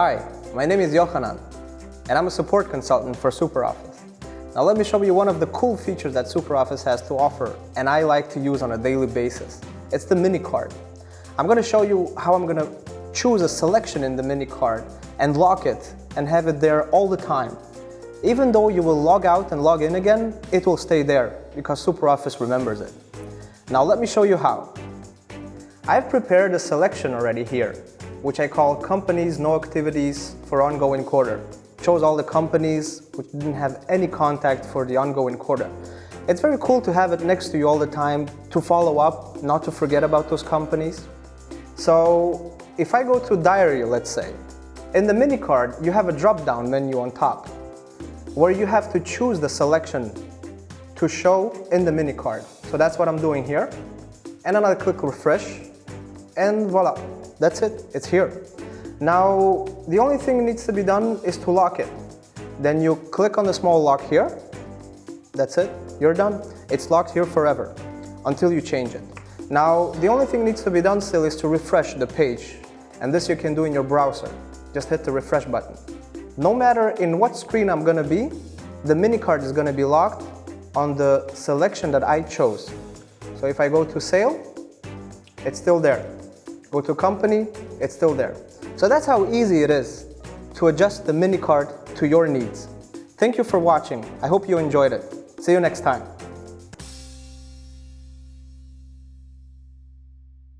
Hi, my name is Yohanan, and I'm a support consultant for SuperOffice. Now let me show you one of the cool features that SuperOffice has to offer, and I like to use on a daily basis. It's the mini card. I'm going to show you how I'm going to choose a selection in the mini card and lock it and have it there all the time. Even though you will log out and log in again, it will stay there because SuperOffice remembers it. Now let me show you how. I've prepared a selection already here, which I call companies no activities for ongoing quarter. Chose all the companies which didn't have any contact for the ongoing quarter. It's very cool to have it next to you all the time to follow up, not to forget about those companies. So if I go to diary, let's say, in the mini card, you have a drop-down menu on top where you have to choose the selection to show in the mini card. So that's what I'm doing here. And then I'll click refresh and voila, that's it, it's here. Now, the only thing needs to be done is to lock it. Then you click on the small lock here. That's it, you're done. It's locked here forever until you change it. Now, the only thing needs to be done still is to refresh the page. And this you can do in your browser. Just hit the refresh button. No matter in what screen I'm gonna be, the mini card is gonna be locked on the selection that I chose. So if I go to sale, it's still there. Go to company, it's still there. So that's how easy it is to adjust the mini card to your needs. Thank you for watching. I hope you enjoyed it. See you next time.